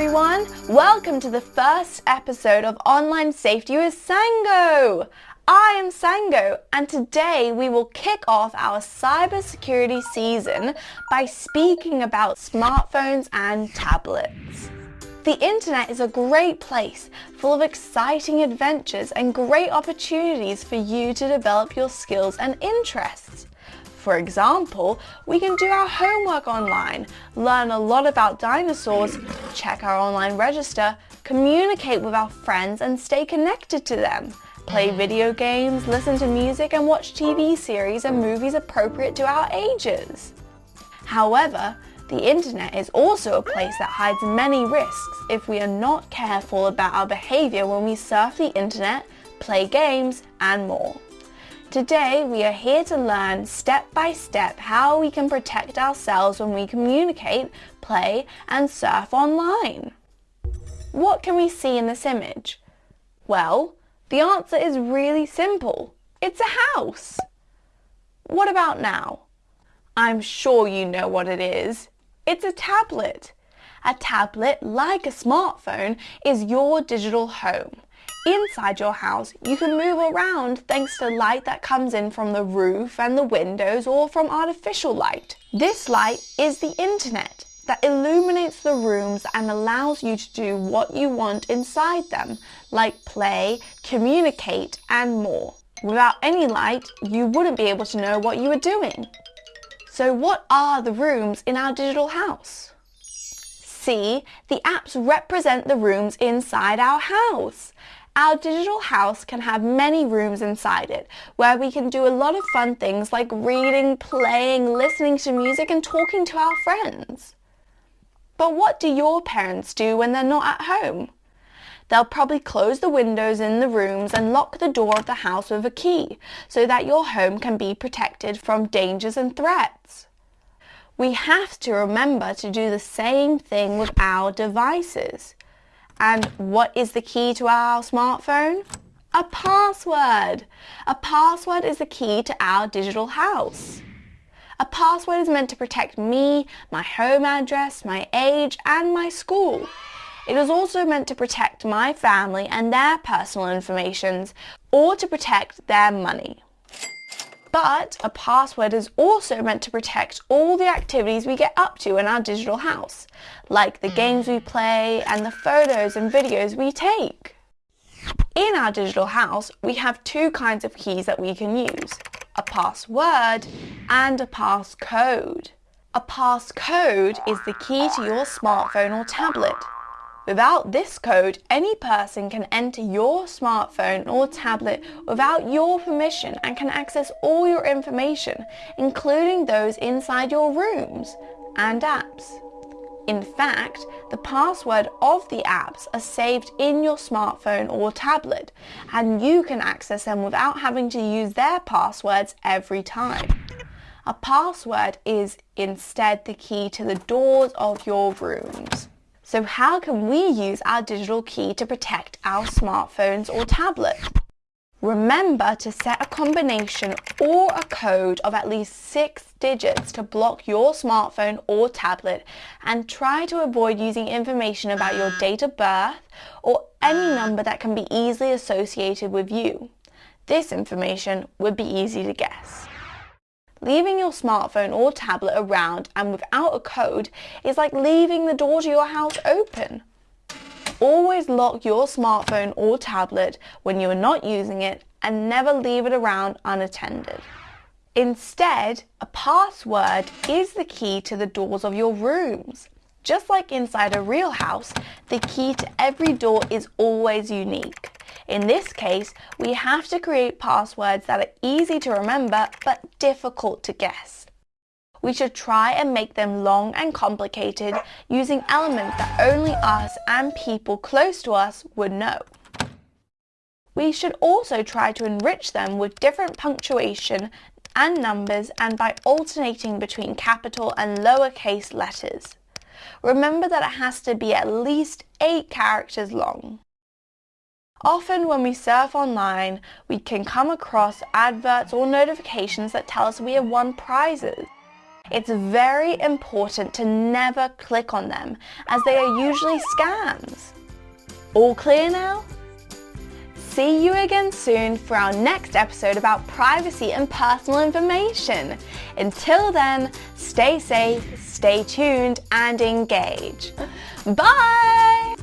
everyone! Welcome to the first episode of Online Safety with Sango! I am Sango and today we will kick off our cybersecurity season by speaking about smartphones and tablets. The internet is a great place full of exciting adventures and great opportunities for you to develop your skills and interests. For example, we can do our homework online, learn a lot about dinosaurs, check our online register, communicate with our friends and stay connected to them, play mm-hmm. video games, listen to music and watch TV series and movies appropriate to our ages. However, the internet is also a place that hides many risks if we are not careful about our behaviour when we surf the internet, play games and more. Today we are here to learn step by step how we can protect ourselves when we communicate, play and surf online. What can we see in this image? Well, the answer is really simple. It's a house. What about now? I'm sure you know what it is. It's a tablet. A tablet, like a smartphone, is your digital home. Inside your house, you can move around thanks to light that comes in from the roof and the windows or from artificial light. This light is the internet that illuminates the rooms and allows you to do what you want inside them, like play, communicate and more. Without any light, you wouldn't be able to know what you were doing. So what are the rooms in our digital house? See, the apps represent the rooms inside our house. Our digital house can have many rooms inside it, where we can do a lot of fun things like reading, playing, listening to music and talking to our friends. But what do your parents do when they're not at home? They'll probably close the windows in the rooms and lock the door of the house with a key, so that your home can be protected from dangers and threats. We have to remember to do the same thing with our devices. And what is the key to our smartphone? A password. A password is the key to our digital house. A password is meant to protect me, my home address, my age and my school. It is also meant to protect my family and their personal information or to protect their money. But a password is also meant to protect all the activities we get up to in our digital house, like the games we play and the photos and videos we take. In our digital house, we have two kinds of keys that we can use, a password and a passcode. A passcode is the key to your smartphone or tablet. Without this code, any person can enter your smartphone or tablet without your permission and can access all your information, including those inside your rooms and apps. In fact, the password of the apps are saved in your smartphone or tablet, and you can access them without having to use their passwords every time. A password is instead the key to the doors of your rooms. So how can we use our digital key to protect our smartphones or tablets? Remember to set a combination or a code of at least six digits to block your smartphone or tablet and try to avoid using information about your date of birth or any number that can be easily associated with you. This information would be easy to guess. Leaving your smartphone or tablet around and without a code is like leaving the door to your house open. Always lock your smartphone or tablet when you are not using it and never leave it around unattended. Instead, a password is the key to the doors of your rooms. Just like inside a real house, the key to every door is always unique. In this case, we have to create passwords that are easy to remember but difficult to guess. We should try and make them long and complicated using elements that only us and people close to us would know. We should also try to enrich them with different punctuation and numbers and by alternating between capital and lowercase letters. Remember that it has to be at least 8 characters long. Often when we surf online, we can come across adverts or notifications that tell us we have won prizes. It's very important to never click on them as they are usually scams. All clear now? See you again soon for our next episode about privacy and personal information. Until then, stay safe, stay tuned and engage. Bye!